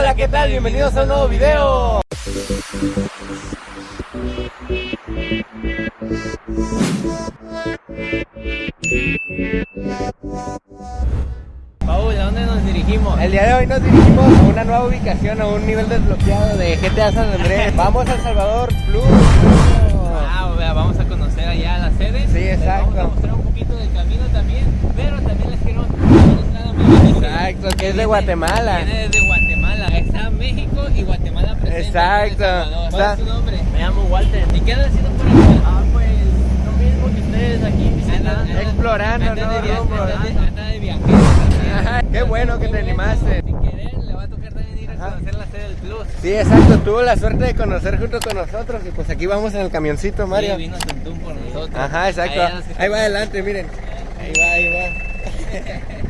Hola, ¿qué tal? Bienvenidos a un nuevo video. Paul, ¿a dónde nos dirigimos? El día de hoy nos dirigimos a una nueva ubicación, a un nivel desbloqueado de GTA San Andrés. Vamos a El Salvador Plus. Ah, o sea, vamos a conocer allá la sede. Sí, Les exacto. Vamos a mostrar un poquito del camino también, pero también les quiero mostrar a mi Exacto, que es de Guatemala. Viene desde Guatemala. Está México y Guatemala presente. Exacto. ¿Cuál es tu nombre? Me llamo Walter. ¿Y qué andas haciendo por acá? Ah, pues lo mismo que ustedes aquí visitando. Explorando, Anda ¿no? Rumbo. anda de-. Ajá, qué bueno que te animaste. Sin querer, le va a tocar también ir a conocer la sede del Plus. Sí, exacto, tuvo la suerte de conocer junto con nosotros y pues aquí vamos en el camioncito, Mario. Sí, vino por nosotros. Ajá, exacto. Ahí va adelante, miren. Ahí va, ahí va.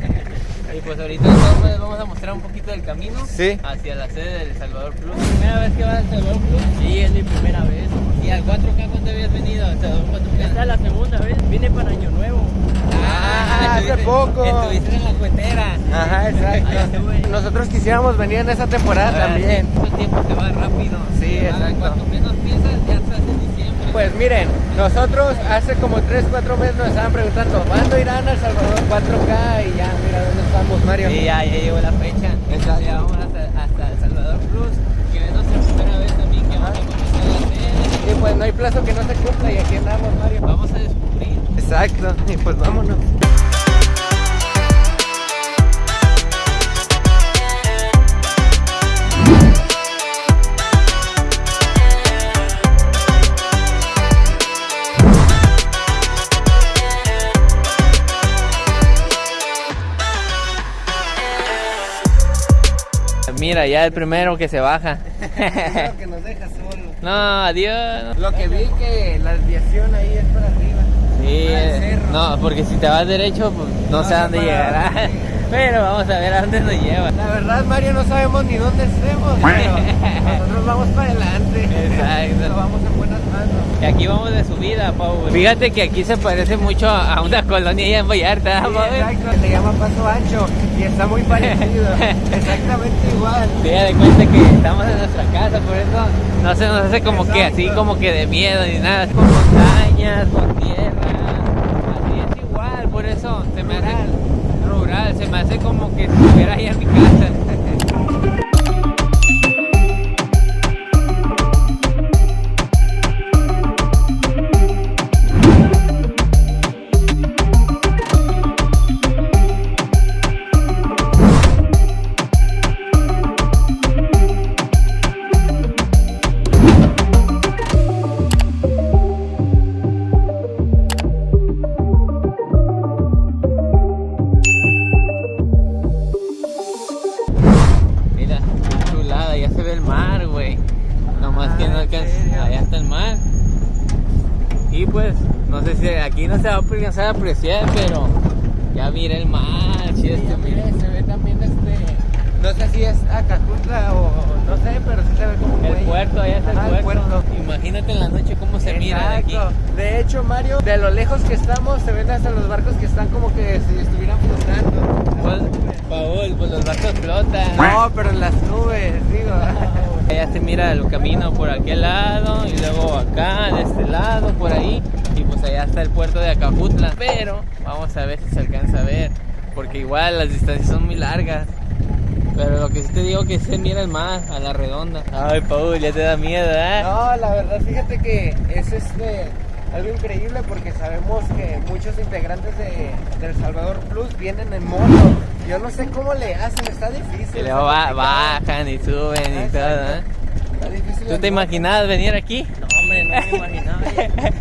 Y pues ahorita entonces les vamos a mostrar un poquito del camino Sí. hacia la sede del Salvador Plus. ¿Primera vez que vas al Salvador Plus? Sí, es mi primera vez. ¿Y al 4K cuándo habías venido? ¿Al Salvador 4K? Esta es la segunda vez. Vine para Año Nuevo. Ah, hace estuviste- poco. Estuviste en la cuetera. Ajá, exacto. Nosotros quisiéramos venir en esa temporada también. El tiempo se va rápido. Sí, Ah, exacto. Cuanto menos piensas, ya estás en diciembre. Pues miren, nosotros hace como 3, 4 meses nos estaban preguntando ¿Cuándo irán al Salvador 4K? Y ya, mira dónde estamos, Mario. Sí, ya, ya llegó la fecha. Exacto. Ya vamos hasta, hasta El Salvador Plus, que es nuestra primera vez también que vamos a conocer la. Y pues no hay plazo que no se cumpla y aquí andamos, Mario. Vamos a descubrir. Exacto, y pues vámonos. Mira, ya el primero que se baja. Lo que nos deja solo. no, adiós. Lo que vi que la desviación ahí es para arriba. Sí, cerro. no, porque si te vas derecho, pues no, No sé a dónde llegará. Pero vamos a ver a dónde nos lleva. La verdad, Mario, no sabemos ni dónde estemos, pero nosotros vamos para adelante. Exacto. Vamos en buenas manos. Y aquí vamos de subida, Pau. Fíjate que aquí se parece mucho a una colonia allá en Vallarta, Sí, Pau. exacto, se llama Paso Ancho y está muy parecido. Exactamente igual. Te de cuenta que estamos en nuestra casa, por eso no se nos hace como que así, como que de miedo ni nada. Con montañas, con tierra, así es igual, por eso se me hace rural, se me hace como que si estuviera ahí en mi casa. Se va a alcanzar a apreciar, pero ya mira el mar, chido este mira. se ve también este. No sé si es Acajutla o no sé, pero sí se ve como El puerto, allá está el puerto. Imagínate en la noche cómo se mira de aquí. Exacto. De hecho, Mario, de lo lejos que estamos, se ven hasta los barcos que están como que si estuvieran flotando. Pues, Paul, pues los barcos flotan. No, pero en las nubes, digo. Allá se mira el camino por aquel lado y luego acá, de este lado, por ahí. Y pues allá está el puerto de Acajutla. Pero vamos a ver si se alcanza a ver. Porque igual las distancias son muy largas. Pero lo que sí te digo que se mira el mar a la redonda. Ay, Paul, ya te da miedo, ¿eh? No, la verdad, fíjate que es este algo increíble porque sabemos que muchos integrantes de, del Salvador Plus vienen en moto. Yo no sé cómo le hacen, está difícil. Y luego bajan y suben y Ah, todo. ¿eh? Está difícil ¿Tú te moto. imaginabas venir aquí? No, no me imaginaba.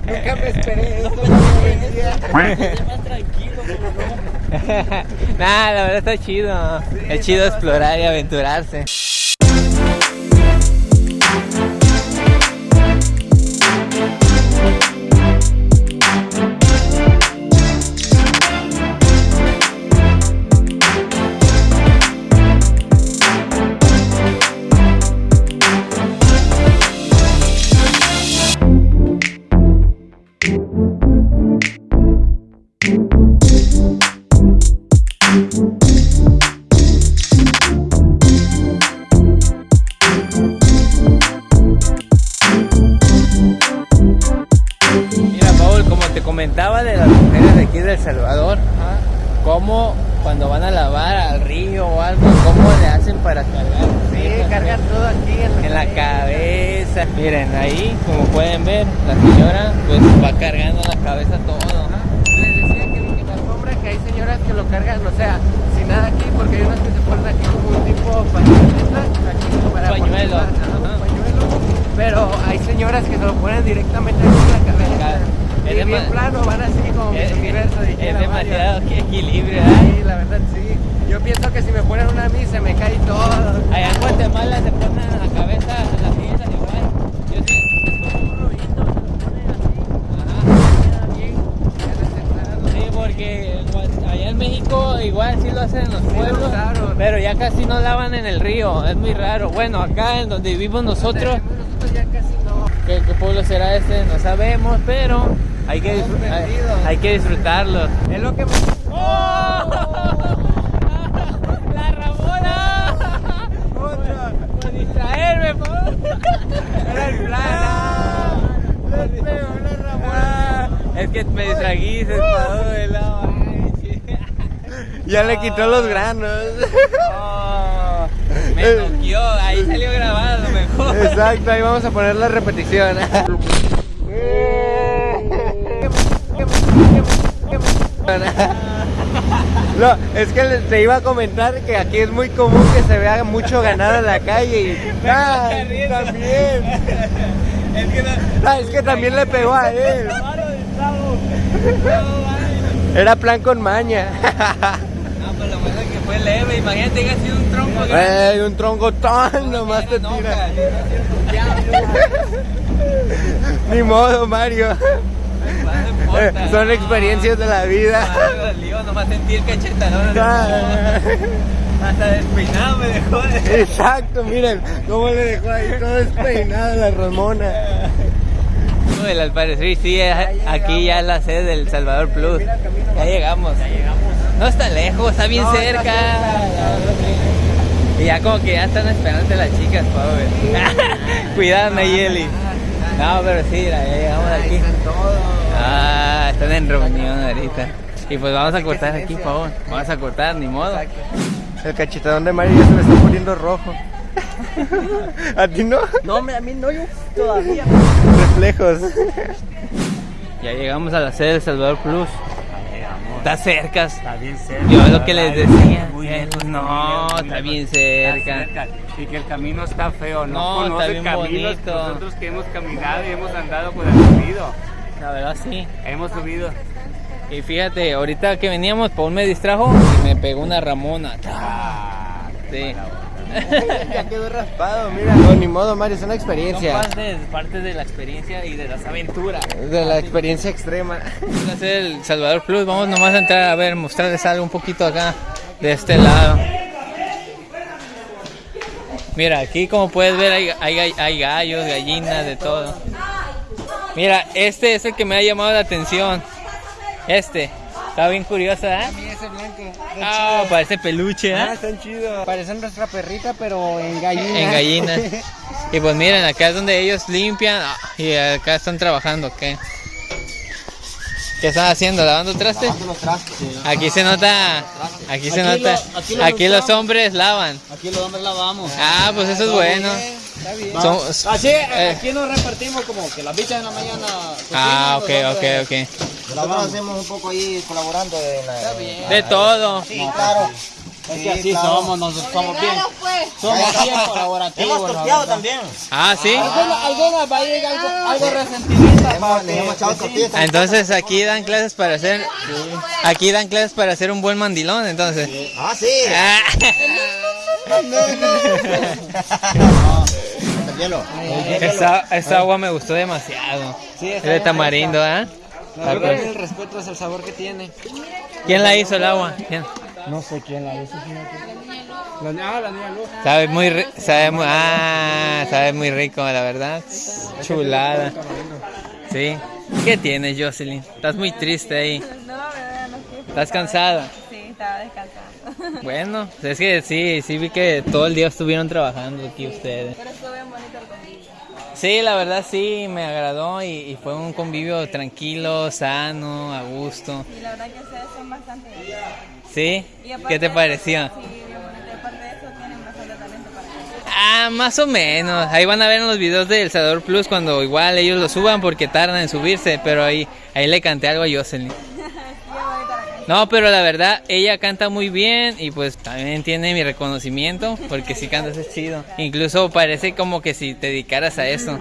Nunca me esperé esto. no más tranquilo. Nah, la verdad está chido. Sí, es chido explorar y aventurarse. Comentaba de las mujeres de aquí de El Salvador, cómo cuando van a lavar al río o algo, cómo le hacen para cargar. Sí, cargan todo aquí en, en la cabeza. Miren, ahí, como pueden ver, la señora pues va cargando en la cabeza todo. Les decía que, que la alfombra, que hay señoras que lo cargan, o sea, sin nada aquí, porque hay unas que se ponen aquí como un tipo pañueleta, aquí para Pañuelo. poner- pañuelo. Pero hay señoras que se lo ponen directamente aquí en la cabeza. Es Y bien dema- plano, van así como Es, universo. es Mario. demasiado que equilibrio, ¿eh? Sí, la verdad sí. Yo pienso que si me ponen una a mí se me cae todo. Allá en Guatemala se ponen en la cabeza las sillas igual. Yo sí, es como un rodito, se lo ponen así. Ajá. Queda bien. Sí, porque allá en México igual sí lo hacen en los Sí, pueblos, pero ya casi no lavan en el río, es muy raro. Bueno, acá en donde vivimos nosotros, Nosotros ya casi no. ¿qué, qué pueblo será este? No sabemos, pero hay que, hay, que disfrutarlo. Es lo que me... ¡La Ramona! Otra. Por distraerme, por Era el plan. ah. La Ramona. Es que me distraguiste, Pau, de la Ya le quitó los granos. Oh, me noqueó, ahí salió grabado mejor. Exacto, ahí vamos a poner la repetición. No, es que te iba a comentar que aquí es muy común que se vea mucho ganado en la calle y ah, también. Es que no. Ah, es que también le pegó a él. Era plan con maña. No, pues lo bueno es que fue leve. Imagínate que ha sido un tronco grande. Ey, un tronco tan nomás te tira. Ni modo, Mario. No Eh, importa. Son experiencias de la vida. No, dolió, nomás sentí el cachetadón. Ah. Hasta despeinado me dejó de... Exacto, miren cómo le dejó ahí todo despeinado la Ramona. Uy, al parecer sí, es- aquí ya es la sede del Salvador Plus. Ya llegamos. Ya llegamos. No está lejos, está bien No, está cerca. Y ya como que ya están esperando las chicas, pobre. Cuidado, Nayeli. No, pero sí, ya llegamos aquí. están todos. Ah, están en reunión ahorita. Y pues vamos a cortar aquí, por favor. Vamos a cortar, ni modo. El cachetadón de Mario ya se le está poniendo rojo. ¿A ti no? No, a mí no, yo todavía. Reflejos. Ya llegamos a la sede del Salvador Plus. Está cerca. Está bien cerca. Yo es lo que les decía. Muy Eh, no, muy está bien Está cerca. Y que el camino está feo, no, No, está conoce bien caminos. bonito. Nosotros que hemos caminado y hemos andado, pues hemos subido. La verdad sí. Hemos subido. Y fíjate, ahorita que veníamos, Paul me distrajo y me pegó una Ramona. Ah, Sí. ya quedó raspado, mira. No, ni modo, Mario, es una Son experiencia. parte, parte de la experiencia y de las aventuras. De la experiencia extrema. Vamos a hacer el Salvador Plus. Vamos nomás a entrar a ver, mostrarles algo un poquito acá de este lado. Mira, aquí como puedes ver hay, hay, hay gallos, gallinas, de todo. Mira, este es el que me ha llamado la atención. Este. Está bien curioso, ¿eh? ese blanco. Ah, parece peluche, Ah, ¿eh? están chidos. Parecen nuestra perrita, pero en gallina. En gallinas. Y pues miren, acá es donde ellos limpian ah, y acá están trabajando, ¿qué? ¿Qué están haciendo? ¿Lavando trastes? Lavando los trastes. Aquí se nota, aquí se Aquí nota, lo- aquí lo aquí los hombres lavan. Aquí los hombres lavamos. Ah, pues eso es bueno. Está bien. Somos- Así, eh, aquí nos repartimos como que las bichas en la mañana. Ah, ok, ok, ok. Nosotros hacemos un poco ahí colaborando la... De todo. Sí, claro. Es Sí, que así claro. somos, nosotros somos bien. Somos bien colaborativos. Hemos también. Ah, sí. Algunas, algunas va a llegar algo, algo resentimiento. Hemos, también. Entonces aquí dan clases para hacer, aquí dan clases para hacer un buen mandilón, entonces. Ah, sí. Ah. El hielo. Esta, esta agua me gustó demasiado. Sí, Es de tamarindo, ¿eh? Yo creo que el respeto es el sabor que tiene. ¿Quién la hizo el agua? ¿Quién? No sé quién la hizo. La niña, ah, la niña Luz. Sabe muy, ri- sabe muy, ah, sabe muy rico, la verdad. Chulada. Sí. ¿Qué tienes, Jocelyn? Estás muy triste ahí. No, verdad, no quiero. ¿Estás cansada? Sí, estaba descansando. Bueno, es que sí, sí vi que todo el día estuvieron trabajando aquí ustedes. Pero estuvo bien bonito el convivio. Sí, la verdad sí, me agradó y, y fue un convivio tranquilo, sano, a gusto. Y la verdad que ustedes son bastante. ¿Sí? ¿Qué te pareció? Eso, sí, bien bonito. Y aparte de eso, tienen bastante talento para cantar. Ah, más o menos. Ahí van a ver en los videos de El Salvador Plus cuando igual ellos lo suban porque tardan en subirse, pero ahí, ahí le canté algo a Jocelyn. No, pero la verdad, ella canta muy bien y pues también tiene mi reconocimiento porque si cantas es chido. Incluso parece como que si te dedicaras a eso.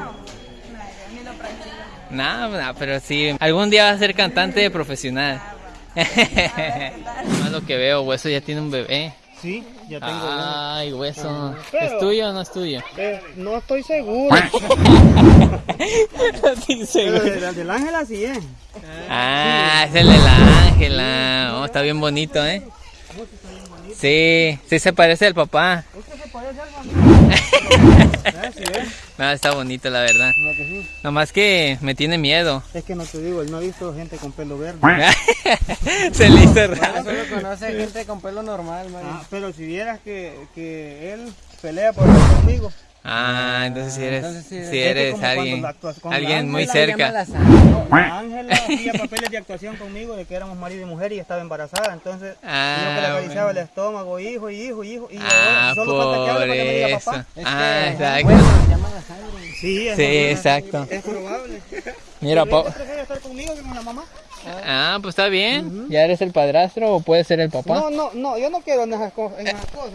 No, pero sí, algún día vas a ser cantante profesional. Más lo que veo, Hueso ya tiene un bebé. Sí, ya tengo Ay, Hueso. Pero- ¿Es tuyo o no es tuyo? Eh, no estoy seguro. Sí, seguro. Pero el del ángel así es. Ah, es el de la Ángela. Oh, está bien bonito, ¿eh? Sí, sí se parece al papá. Es. No, está bonito, la verdad. No, que sí. Nomás que me tiene miedo. Es que no te digo, él no ha visto gente con pelo verde. se le hizo Bueno, raro. solo conoce gente con pelo normal. Ah, pero si vieras que, que él pelea por conmigo. Ah, entonces si eres, Entonces si que eres alguien, alguien muy cerca. La. La Ángela hacía papeles de actuación conmigo de que éramos marido y mujer y estaba embarazada. Entonces, Ah, yo que le acariciaba bueno. el estómago, hijo, hijo, hijo. Y Ah, solo falta que hable para que me diga papá. Es Ah, que, exacto. bueno, llama la sangre. Sí, Sí, exacto. Es probable. Mira, Pero pa- ella prefiere estar conmigo que con la mamá. ah, pues está bien. ¿Ya eres el padrastro o puede ser el papá? No, no, no, yo no quiero en esas, co- en esas cosas.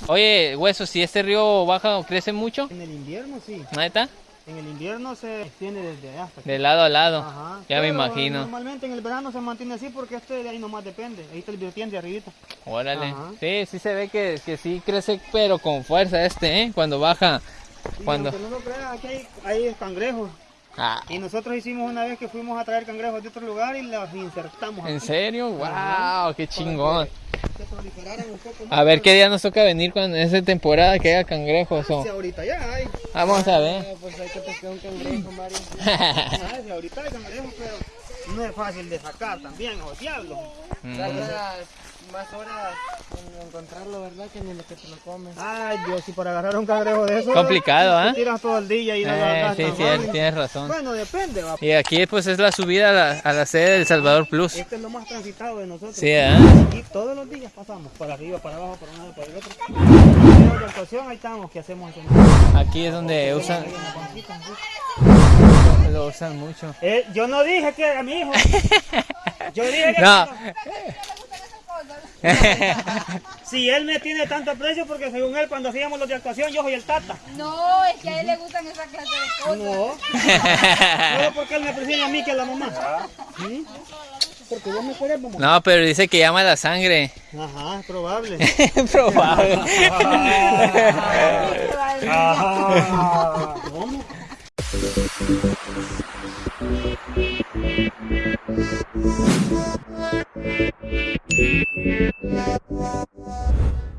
Oye, Hueso, si este río baja o crece mucho, En el invierno sí. ¿neta? En el invierno se extiende desde allá hasta aquí. De lado a lado. Ajá. Ya me imagino. Normalmente en el verano se mantiene así porque este de ahí nomás depende. Ahí está el vertiente arribita. Órale. Ajá. Sí, sí se ve que, que sí crece, pero con fuerza este, ¿eh? Cuando baja. Y Cuando... no lo creas, aquí hay, hay cangrejos. Ah, Y nosotros hicimos una vez que fuimos a traer cangrejos de otro lugar y los insertamos ¿En serio? ¡Wow! ¡Qué chingón! Que proliferaran un poco más. A ver qué día nos toca venir cuando en esa temporada que haya cangrejos o... Si ahorita ya hay. Vamos a ver. Ah, Pues hay que pescar un cangrejo, Mario. Ah, si ahorita hay cangrejos, pero no es fácil de sacar también, o diablo. Mm. Más horas en encontrarlo, ¿verdad? Que ni lo que te lo comes. Ay, Dios, si para agarrar un cangrejo de eso. Complicado, te ¿ah? tiras todo el día y no lo Eh, agarras sí, sí, fácil. tienes razón. Bueno, depende, va. Y aquí pues es la subida a la, a la sede del Salvador Plus. Este es lo más transitado de nosotros. Sí, ¿eh? Y todos los días pasamos, para arriba, para abajo, para un lado, para el otro. Pero de actuación, ahí estamos, ¿qué hacemos? Aquí es donde usan, en la lo usan mucho. Eh, yo no dije que era mi hijo. Yo dije que No. si él me tiene tanto aprecio, porque según él, cuando hacíamos los de actuación, yo soy el tata. No, es que a él le gustan esa clase de cosas. No. Solo porque él me prefiere a mí que a la mamá. ¿Sí? Porque vos me querés, mamá. No, pero dice que llama la sangre. Ajá, es probable. Probable. Ah, ¿Cómo? Thank you.